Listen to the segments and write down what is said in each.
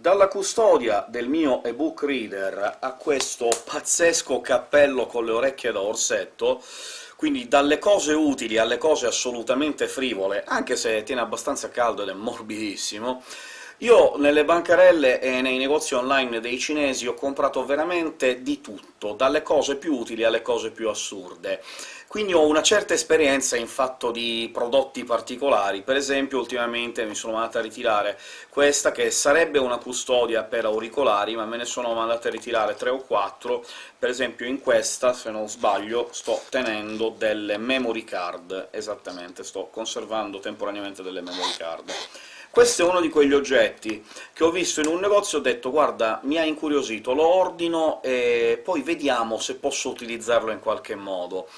Dalla custodia del mio ebook reader a questo pazzesco cappello con le orecchie da orsetto, quindi dalle cose utili alle cose assolutamente frivole, anche se tiene abbastanza caldo ed è morbidissimo, io nelle bancarelle e nei negozi online dei cinesi ho comprato veramente di tutto, dalle cose più utili alle cose più assurde. Quindi ho una certa esperienza in fatto di prodotti particolari. Per esempio, ultimamente mi sono mandata a ritirare questa, che sarebbe una custodia per auricolari, ma me ne sono mandata a ritirare tre o quattro. Per esempio in questa, se non sbaglio, sto tenendo delle memory card, esattamente, sto conservando temporaneamente delle memory card. Questo è uno di quegli oggetti che ho visto in un negozio e ho detto «Guarda, mi ha incuriosito, lo ordino e poi vediamo se posso utilizzarlo in qualche modo».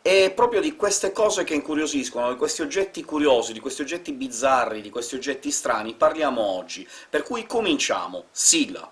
E proprio di queste cose che incuriosiscono, di questi oggetti curiosi, di questi oggetti bizzarri, di questi oggetti strani, parliamo oggi. Per cui cominciamo! Sigla!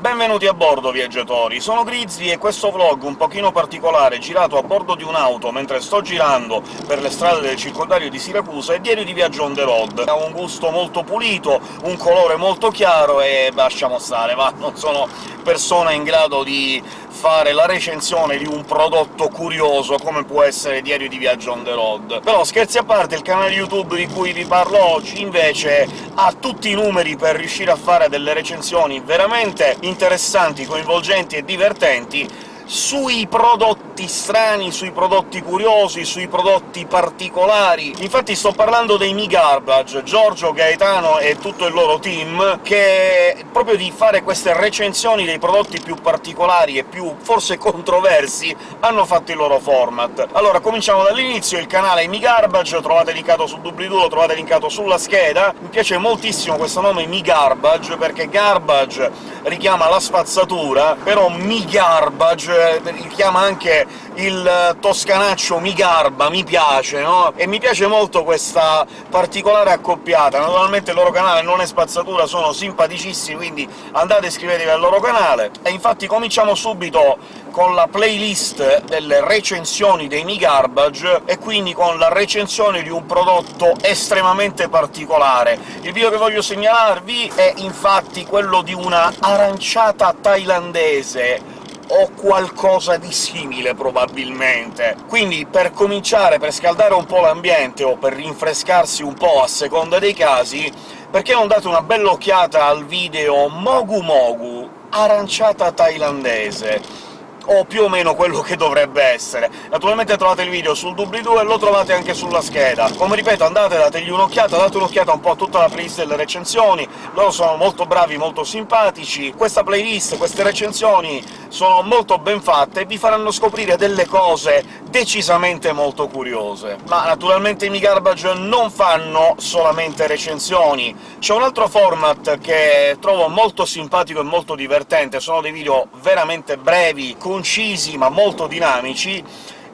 Benvenuti a bordo, viaggiatori! Sono Grizzly e questo vlog un pochino particolare, girato a bordo di un'auto mentre sto girando per le strade del circondario di Siracusa, è diario di viaggio on the road. Ha un gusto molto pulito, un colore molto chiaro e lasciamo stare, va, non sono persona in grado di fare la recensione di un prodotto curioso come può essere Diario di Viaggio on the road. Però, scherzi a parte, il canale YouTube di cui vi parlo oggi, invece, ha tutti i numeri per riuscire a fare delle recensioni veramente interessanti, coinvolgenti e divertenti sui prodotti strani, sui prodotti curiosi, sui prodotti particolari. Infatti sto parlando dei Mi Garbage, Giorgio, Gaetano e tutto il loro team, che proprio di fare queste recensioni dei prodotti più particolari e più, forse, controversi, hanno fatto il loro format. Allora, cominciamo dall'inizio, il canale Mi Garbage, lo trovate linkato su doobly-doo, lo trovate linkato sulla scheda. Mi piace moltissimo questo nome Mi Garbage, perché garbage richiama la spazzatura, però Mi Garbage richiama anche il toscanaccio mi garba, mi piace, no? E mi piace molto questa particolare accoppiata. Naturalmente il loro canale non è spazzatura, sono simpaticissimi, quindi andate e iscrivetevi al loro canale. E infatti cominciamo subito con la playlist delle recensioni dei Mi Garbage, e quindi con la recensione di un prodotto estremamente particolare. Il video che voglio segnalarvi è infatti quello di una aranciata thailandese o qualcosa di simile, probabilmente. Quindi, per cominciare, per scaldare un po' l'ambiente, o per rinfrescarsi un po' a seconda dei casi, perché non date una bella occhiata al video Mogu Mogu, aranciata thailandese? O più o meno quello che dovrebbe essere. Naturalmente trovate il video sul doobly-doo e lo trovate anche sulla scheda. Come ripeto, andate, dategli un'occhiata, date un'occhiata un po' a tutta la playlist delle recensioni, loro sono molto bravi, molto simpatici. Questa playlist, queste recensioni sono molto ben fatte e vi faranno scoprire delle cose decisamente molto curiose. Ma naturalmente i Mi Garbage non fanno solamente recensioni, c'è un altro format che trovo molto simpatico e molto divertente, sono dei video veramente brevi, concisi ma molto dinamici,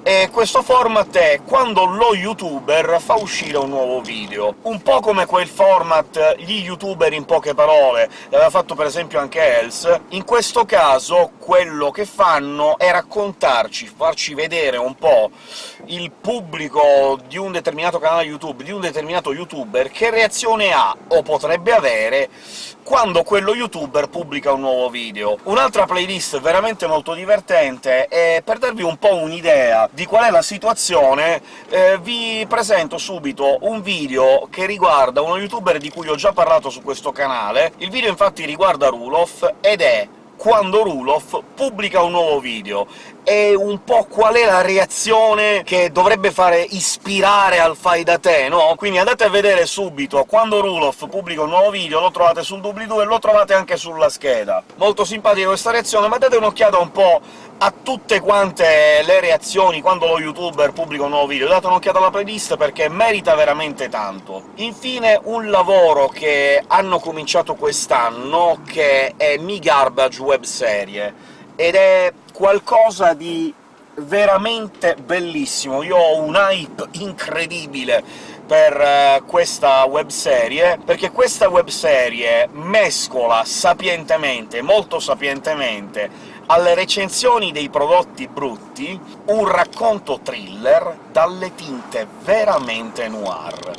e questo format è quando lo youtuber fa uscire un nuovo video. Un po' come quel format gli youtuber in poche parole, l'aveva fatto per esempio anche Els, in questo caso quello che fanno è raccontarci, farci vedere un po' il pubblico di un determinato canale YouTube, di un determinato youtuber, che reazione ha, o potrebbe avere, quando quello youtuber pubblica un nuovo video. Un'altra playlist veramente molto divertente, e per darvi un po' un'idea di qual è la situazione, eh, vi presento subito un video che riguarda uno youtuber di cui ho già parlato su questo canale. Il video infatti riguarda Rulof, ed è quando Rulof pubblica un nuovo video, e un po' qual è la reazione che dovrebbe fare ispirare al fai da te, no? Quindi andate a vedere subito, quando Rulof pubblica un nuovo video, lo trovate sul doobly-doo e lo trovate anche sulla scheda. Molto simpatica questa reazione, ma date un'occhiata un po' a tutte quante le reazioni quando lo youtuber pubblica un nuovo video, date un'occhiata alla playlist perché merita veramente tanto. Infine un lavoro che hanno cominciato quest'anno, che è Mi Garbage Web Serie ed è qualcosa di veramente bellissimo. Io ho un hype incredibile per uh, questa webserie, perché questa webserie mescola sapientemente, molto sapientemente, alle recensioni dei prodotti brutti un racconto thriller dalle tinte veramente noir.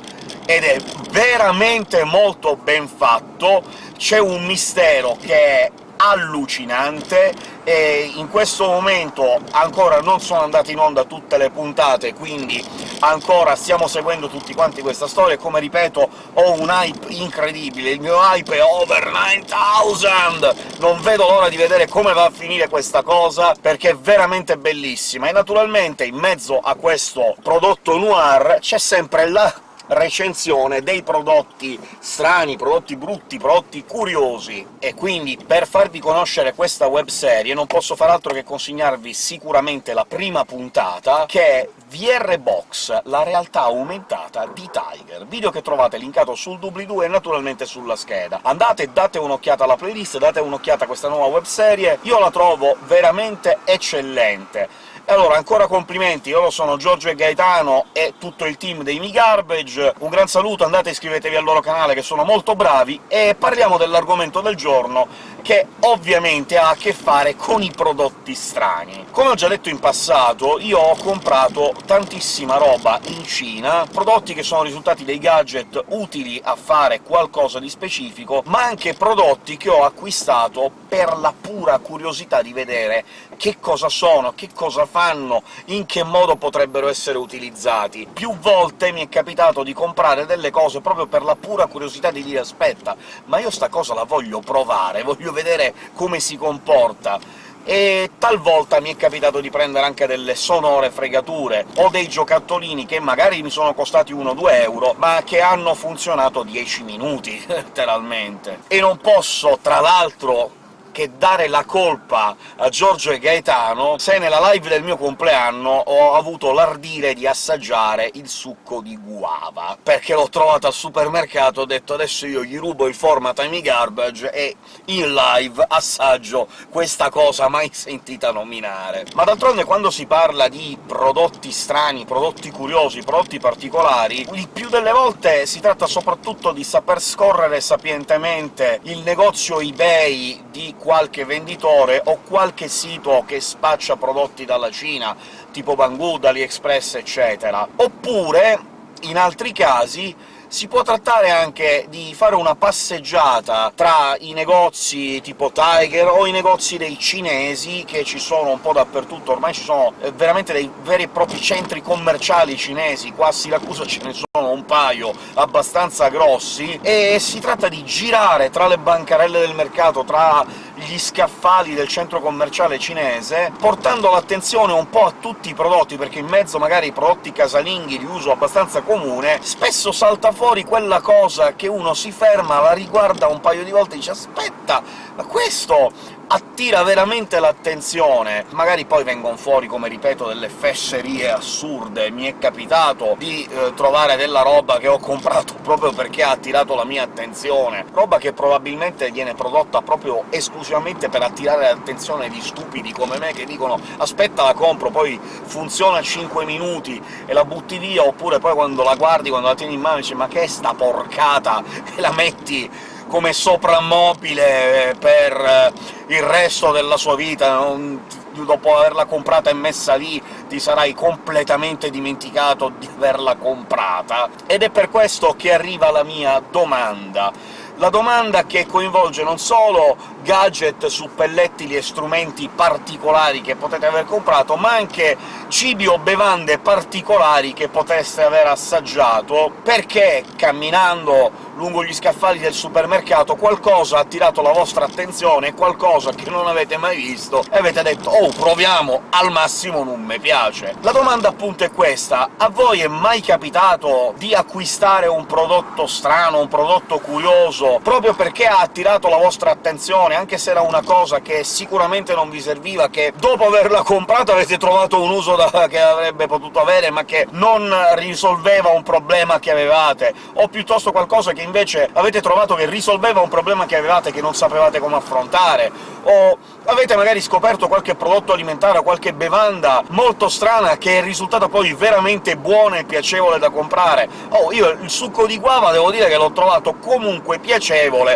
Ed è veramente molto ben fatto, c'è un mistero che è allucinante, e in questo momento ancora non sono andate in onda tutte le puntate, quindi ancora stiamo seguendo tutti quanti questa storia, come ripeto ho un hype incredibile, il mio hype è over 9000! Non vedo l'ora di vedere come va a finire questa cosa, perché è veramente bellissima, e naturalmente in mezzo a questo prodotto noir c'è sempre la recensione dei prodotti strani, prodotti brutti, prodotti curiosi, e quindi per farvi conoscere questa webserie non posso far altro che consegnarvi sicuramente la prima puntata, che è VR Box, la realtà aumentata di Tiger, video che trovate linkato sul doobly-doo e naturalmente sulla scheda. Andate, date un'occhiata alla playlist, date un'occhiata a questa nuova webserie, io la trovo veramente eccellente. Allora, ancora complimenti, loro sono Giorgio e Gaetano e tutto il team dei Mi Garbage, un gran saluto, andate iscrivetevi al loro canale che sono molto bravi, e parliamo dell'argomento del giorno, che ovviamente ha a che fare con i prodotti strani. Come ho già detto in passato, io ho comprato tantissima roba in Cina, prodotti che sono risultati dei gadget utili a fare qualcosa di specifico, ma anche prodotti che ho acquistato per la pura curiosità di vedere che cosa sono, che cosa fanno, in che modo potrebbero essere utilizzati. Più volte mi è capitato di comprare delle cose proprio per la pura curiosità di dire «aspetta, ma io sta cosa la voglio provare, voglio vedere come si comporta», e talvolta mi è capitato di prendere anche delle sonore fregature, o dei giocattolini che magari mi sono costati 1-2 euro, ma che hanno funzionato 10 minuti, letteralmente. E non posso, tra l'altro, che dare la colpa a Giorgio e Gaetano se nella live del mio compleanno ho avuto l'ardire di assaggiare il succo di guava, perché l'ho trovato al supermercato, ho detto «adesso io gli rubo il format ai garbage e in live assaggio questa cosa mai sentita nominare». Ma d'altronde quando si parla di prodotti strani, prodotti curiosi, prodotti particolari, il più delle volte si tratta soprattutto di saper scorrere sapientemente il negozio eBay di qualche venditore o qualche sito che spaccia prodotti dalla Cina, tipo Banggood, AliExpress, eccetera. Oppure, in altri casi, si può trattare anche di fare una passeggiata tra i negozi tipo Tiger o i negozi dei cinesi, che ci sono un po' dappertutto, ormai ci sono eh, veramente dei veri e propri centri commerciali cinesi, qua a Siracusa ce ne sono un paio abbastanza grossi, e si tratta di girare tra le bancarelle del mercato, tra gli scaffali del centro commerciale cinese, portando l'attenzione un po' a tutti i prodotti, perché in mezzo magari ai prodotti casalinghi di uso abbastanza comune, spesso salta fuori quella cosa che uno si ferma, la riguarda un paio di volte e dice «aspetta, ma questo attira veramente l'attenzione. Magari poi vengono fuori, come ripeto, delle fesserie assurde. Mi è capitato di eh, trovare della roba che ho comprato proprio perché ha attirato la mia attenzione, roba che probabilmente viene prodotta proprio esclusivamente per attirare l'attenzione di stupidi come me, che dicono «aspetta la compro, poi funziona 5 minuti e la butti via», oppure poi quando la guardi, quando la tieni in mano, dici «ma che è sta porcata?» e la metti come soprammobile eh, per eh, il resto della sua vita, non, dopo averla comprata e messa lì ti sarai completamente dimenticato di averla comprata. Ed è per questo che arriva la mia domanda la domanda che coinvolge non solo gadget, suppellettili e strumenti particolari che potete aver comprato, ma anche cibi o bevande particolari che potreste aver assaggiato, perché camminando lungo gli scaffali del supermercato qualcosa ha attirato la vostra attenzione, qualcosa che non avete mai visto, e avete detto «Oh, proviamo, al massimo non mi piace». La domanda appunto è questa: a voi è mai capitato di acquistare un prodotto strano, un prodotto curioso, proprio perché ha attirato la vostra attenzione, anche se era una cosa che sicuramente non vi serviva, che dopo averla comprata avete trovato un uso da, che avrebbe potuto avere, ma che non risolveva un problema che avevate, o piuttosto qualcosa che invece avete trovato che risolveva un problema che avevate che non sapevate come affrontare, o avete magari scoperto qualche prodotto alimentare o qualche bevanda molto strana che è risultata poi veramente buona e piacevole da comprare. Oh, io il succo di guava devo dire che l'ho trovato comunque piacevole,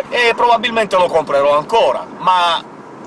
e probabilmente lo comprerò ancora, ma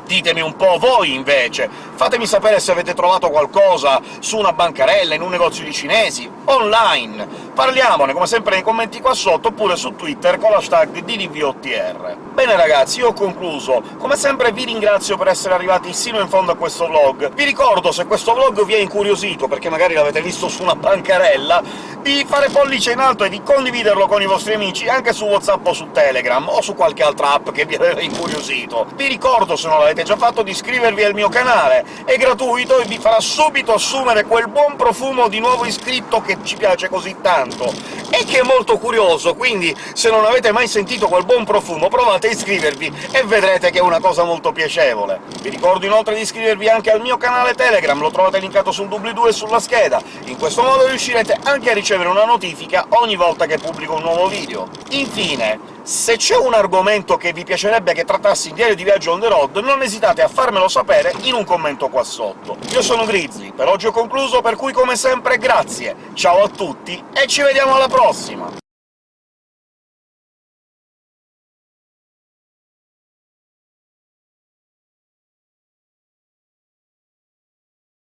ditemi un po' voi, invece! Fatemi sapere se avete trovato qualcosa su una bancarella, in un negozio di cinesi, online! Parliamone, come sempre, nei commenti qua sotto, oppure su Twitter con l'hashtag DDVOTR. Bene ragazzi, io ho concluso. Come sempre vi ringrazio per essere arrivati sino in fondo a questo vlog. Vi ricordo, se questo vlog vi è incuriosito, perché magari l'avete visto su una bancarella, di fare pollice in alto e di condividerlo con i vostri amici anche su WhatsApp o su Telegram, o su qualche altra app che vi aveva incuriosito. Vi ricordo, se non l'avete già fatto, di iscrivervi al mio canale, è gratuito e vi farà subito assumere quel buon profumo di nuovo iscritto che ci piace così tanto, e che è molto curioso, quindi se non avete mai sentito quel buon profumo provate a iscrivervi e vedrete che è una cosa molto piacevole. Vi ricordo inoltre di iscrivervi anche al mio canale Telegram, lo trovate linkato sul doobly-doo e sulla scheda. In questo modo riuscirete anche a ricevere una notifica ogni volta che pubblico un nuovo video. Infine, se c'è un argomento che vi piacerebbe che trattassi in Diario di Viaggio on the road, non esitate a farmelo sapere in un commento qua sotto. Io sono Grizzly, per oggi ho concluso, per cui come sempre grazie, ciao a tutti e ci vediamo alla prossima!